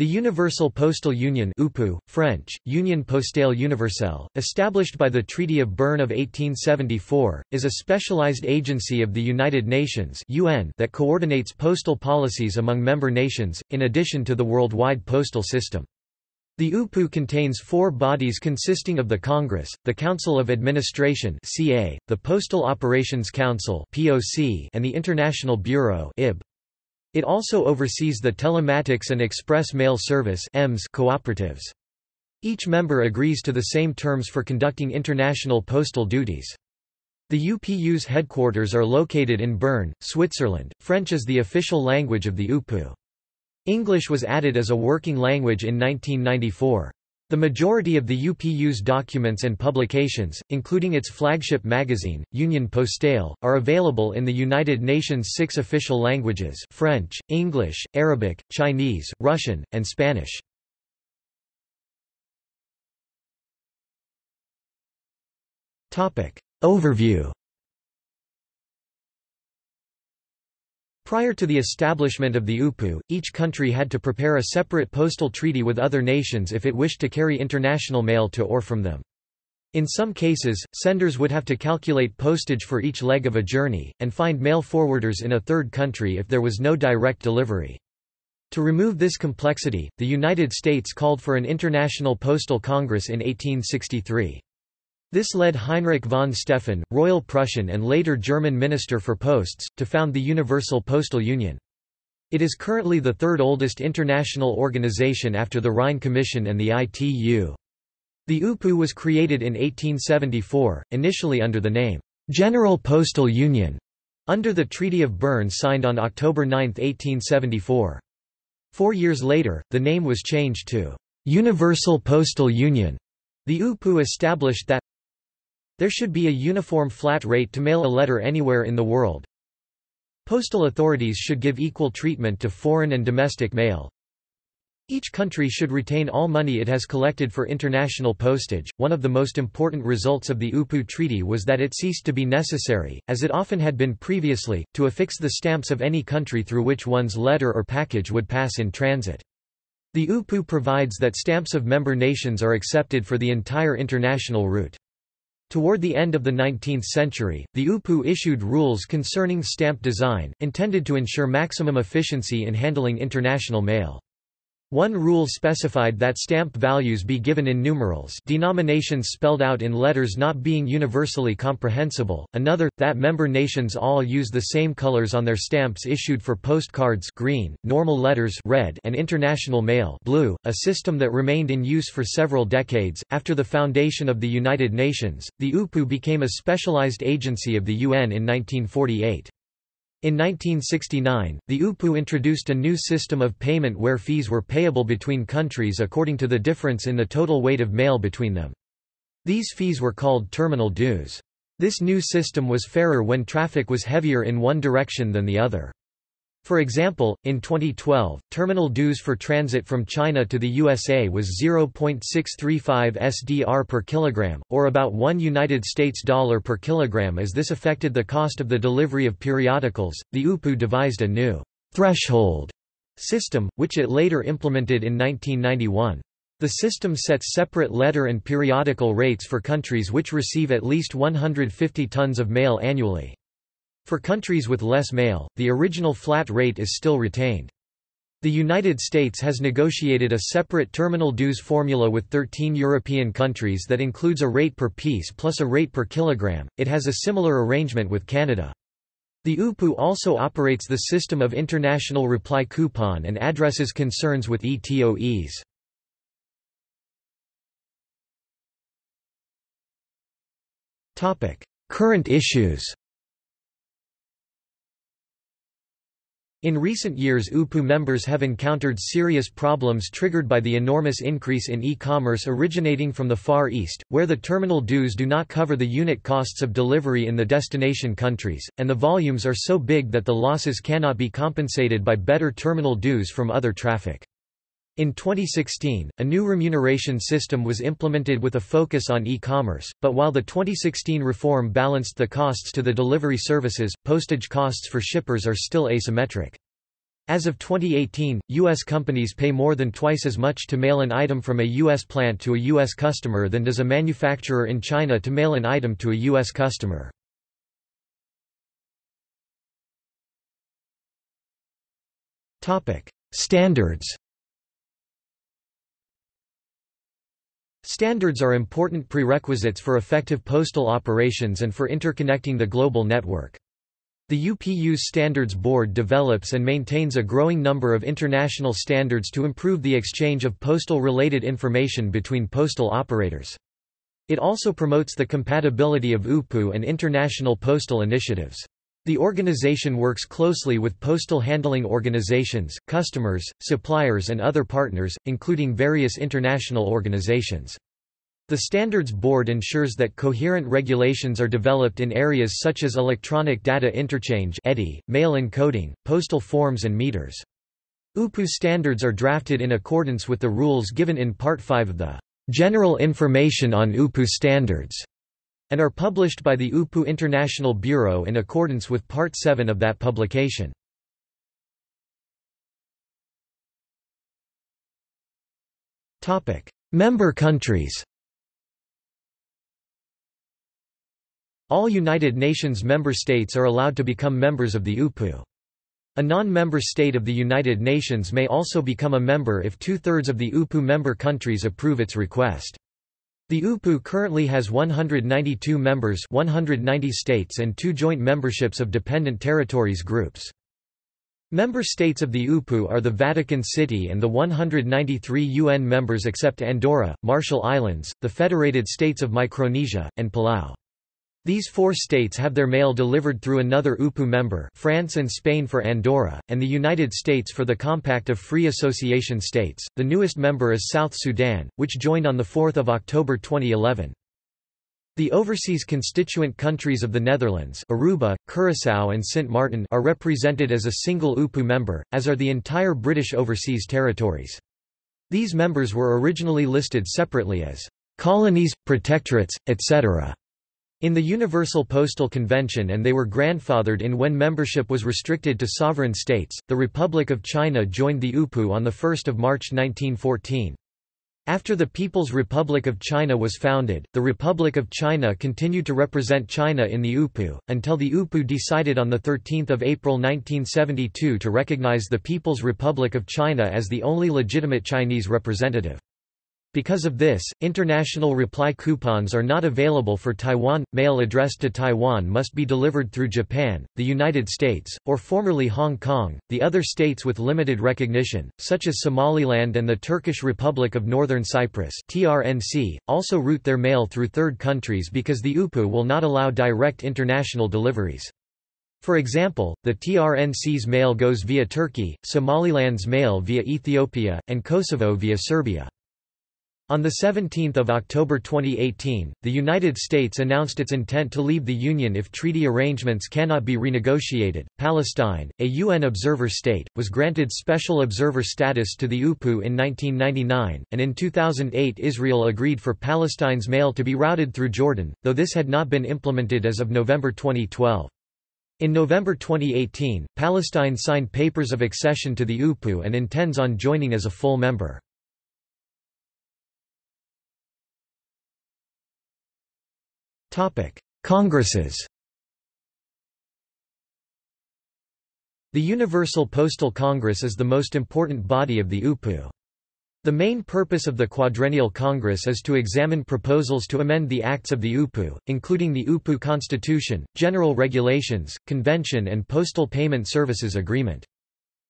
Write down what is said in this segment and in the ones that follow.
The Universal Postal Union UPU, French, Union Postale Universelle, established by the Treaty of Berne of 1874, is a specialized agency of the United Nations UN that coordinates postal policies among member nations, in addition to the worldwide postal system. The UPU contains four bodies consisting of the Congress, the Council of Administration CA, the Postal Operations Council POC, and the International Bureau IB. It also oversees the Telematics and Express Mail Service cooperatives. Each member agrees to the same terms for conducting international postal duties. The UPU's headquarters are located in Bern, Switzerland. French is the official language of the UPU. English was added as a working language in 1994. The majority of the UPU's documents and publications, including its flagship magazine, Union Postale, are available in the United Nations' six official languages French, English, Arabic, Chinese, Russian, and Spanish. Overview Prior to the establishment of the UPU, each country had to prepare a separate postal treaty with other nations if it wished to carry international mail to or from them. In some cases, senders would have to calculate postage for each leg of a journey, and find mail forwarders in a third country if there was no direct delivery. To remove this complexity, the United States called for an International Postal Congress in 1863. This led Heinrich von Stephan, Royal Prussian and later German Minister for Posts, to found the Universal Postal Union. It is currently the third oldest international organization after the Rhine Commission and the ITU. The UPU was created in 1874, initially under the name, General Postal Union, under the Treaty of Bern signed on October 9, 1874. Four years later, the name was changed to Universal Postal Union. The UPU established that there should be a uniform flat rate to mail a letter anywhere in the world. Postal authorities should give equal treatment to foreign and domestic mail. Each country should retain all money it has collected for international postage. One of the most important results of the UPU Treaty was that it ceased to be necessary, as it often had been previously, to affix the stamps of any country through which one's letter or package would pass in transit. The UPU provides that stamps of member nations are accepted for the entire international route. Toward the end of the 19th century, the UPU issued rules concerning stamp design, intended to ensure maximum efficiency in handling international mail. One rule specified that stamp values be given in numerals denominations spelled out in letters not being universally comprehensible, another, that member nations all use the same colors on their stamps issued for postcards green, normal letters red and international mail blue, a system that remained in use for several decades. After the foundation of the United Nations, the UPU became a specialized agency of the UN in 1948. In 1969, the UPU introduced a new system of payment where fees were payable between countries according to the difference in the total weight of mail between them. These fees were called terminal dues. This new system was fairer when traffic was heavier in one direction than the other. For example, in 2012, terminal dues for transit from China to the USA was 0.635 SDR per kilogram, or about 1 United States dollar per kilogram as this affected the cost of the delivery of periodicals. The UPU devised a new threshold system, which it later implemented in 1991. The system sets separate letter and periodical rates for countries which receive at least 150 tons of mail annually. For countries with less mail, the original flat rate is still retained. The United States has negotiated a separate terminal dues formula with 13 European countries that includes a rate per piece plus a rate per kilogram. It has a similar arrangement with Canada. The UPU also operates the system of international reply coupon and addresses concerns with ETOEs. Current issues In recent years UPU members have encountered serious problems triggered by the enormous increase in e-commerce originating from the Far East, where the terminal dues do not cover the unit costs of delivery in the destination countries, and the volumes are so big that the losses cannot be compensated by better terminal dues from other traffic. In 2016, a new remuneration system was implemented with a focus on e-commerce, but while the 2016 reform balanced the costs to the delivery services, postage costs for shippers are still asymmetric. As of 2018, U.S. companies pay more than twice as much to mail an item from a U.S. plant to a U.S. customer than does a manufacturer in China to mail an item to a U.S. customer. Standards Standards are important prerequisites for effective postal operations and for interconnecting the global network. The UPU's Standards Board develops and maintains a growing number of international standards to improve the exchange of postal-related information between postal operators. It also promotes the compatibility of UPU and international postal initiatives. The organization works closely with postal handling organizations, customers, suppliers and other partners, including various international organizations. The Standards Board ensures that coherent regulations are developed in areas such as electronic data interchange EDI, mail encoding, postal forms and meters. UPU standards are drafted in accordance with the rules given in Part 5 of the General Information on UPU Standards and are published by the UPU International Bureau in accordance with Part 7 of that publication. Member countries All United Nations member states are allowed to become members of the UPU. A non-member state of the United Nations may also become a member if two-thirds of the UPU member countries approve its request. The UPU currently has 192 members 190 states and two joint memberships of dependent territories groups. Member states of the UPU are the Vatican City and the 193 UN members except Andorra, Marshall Islands, the Federated States of Micronesia, and Palau. These four states have their mail delivered through another UPU member France and Spain for Andorra, and the United States for the Compact of Free Association States. The newest member is South Sudan, which joined on 4 October 2011. The overseas constituent countries of the Netherlands Aruba, Curaçao and Sint Maarten are represented as a single UPU member, as are the entire British Overseas Territories. These members were originally listed separately as colonies, protectorates, etc. In the Universal Postal Convention and they were grandfathered in when membership was restricted to sovereign states. The Republic of China joined the UPU on 1 March 1914. After the People's Republic of China was founded, the Republic of China continued to represent China in the UPU, until the UPU decided on 13 April 1972 to recognize the People's Republic of China as the only legitimate Chinese representative. Because of this, international reply coupons are not available for Taiwan. Mail addressed to Taiwan must be delivered through Japan, the United States, or formerly Hong Kong. The other states with limited recognition, such as Somaliland and the Turkish Republic of Northern Cyprus (TRNC), also route their mail through third countries because the UPU will not allow direct international deliveries. For example, the TRNC's mail goes via Turkey, Somaliland's mail via Ethiopia, and Kosovo via Serbia. On 17 October 2018, the United States announced its intent to leave the Union if treaty arrangements cannot be renegotiated. Palestine, a UN observer state, was granted special observer status to the UPU in 1999, and in 2008 Israel agreed for Palestine's mail to be routed through Jordan, though this had not been implemented as of November 2012. In November 2018, Palestine signed papers of accession to the UPU and intends on joining as a full member. Congresses The Universal Postal Congress is the most important body of the UPU. The main purpose of the Quadrennial Congress is to examine proposals to amend the acts of the UPU, including the UPU Constitution, General Regulations, Convention and Postal Payment Services Agreement.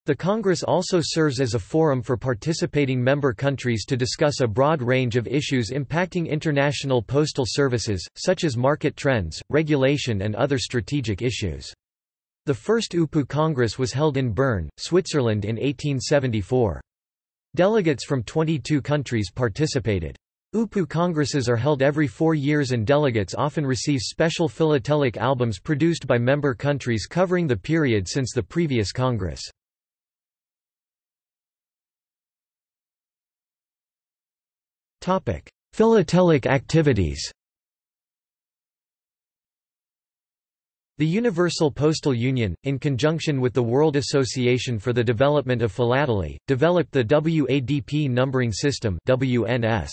The Congress also serves as a forum for participating member countries to discuss a broad range of issues impacting international postal services, such as market trends, regulation and other strategic issues. The first UPU Congress was held in Bern, Switzerland in 1874. Delegates from 22 countries participated. UPU congresses are held every four years and delegates often receive special philatelic albums produced by member countries covering the period since the previous congress. Philatelic activities The Universal Postal Union, in conjunction with the World Association for the Development of Philately, developed the WADP numbering system WNS.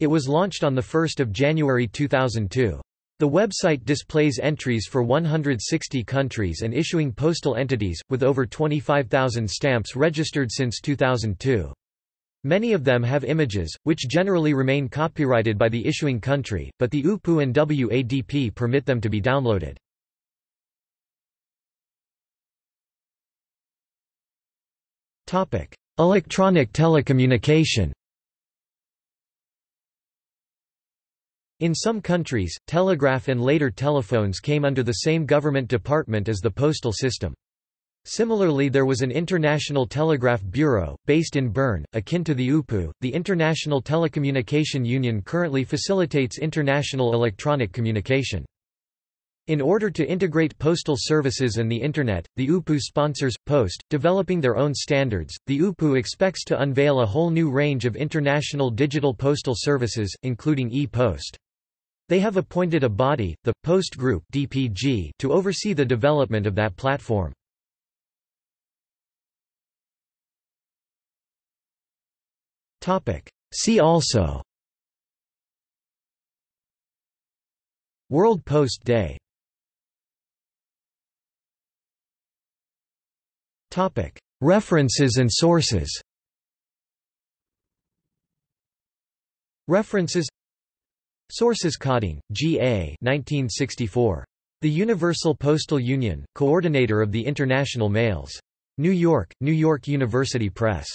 It was launched on 1 January 2002. The website displays entries for 160 countries and issuing postal entities, with over 25,000 stamps registered since 2002. Many of them have images, which generally remain copyrighted by the issuing country, but the UPU and WADP permit them to be downloaded. Electronic telecommunication In some countries, telegraph and later telephones came under the same government department as the postal system. Similarly there was an International Telegraph Bureau, based in Bern, akin to the UPU. The International Telecommunication Union currently facilitates international electronic communication. In order to integrate postal services and the Internet, the UPU sponsors, Post, developing their own standards. The UPU expects to unveil a whole new range of international digital postal services, including e-Post. They have appointed a body, the Post Group (DPG), to oversee the development of that platform. See also World Post Day References and sources References Sources Codding, G. A. 1964. The Universal Postal Union, Coordinator of the International Mails. New York, New York University Press.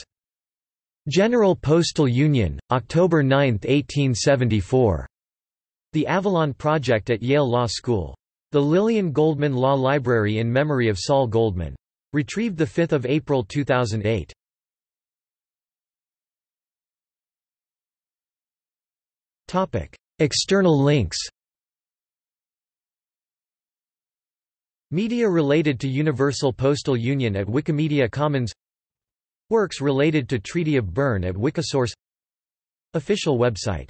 General Postal Union, October 9, 1874. The Avalon Project at Yale Law School. The Lillian Goldman Law Library in memory of Saul Goldman. Retrieved 5 April 2008. External links Media related to Universal Postal Union at Wikimedia Commons Works related to Treaty of Bern at Wikisource. Official website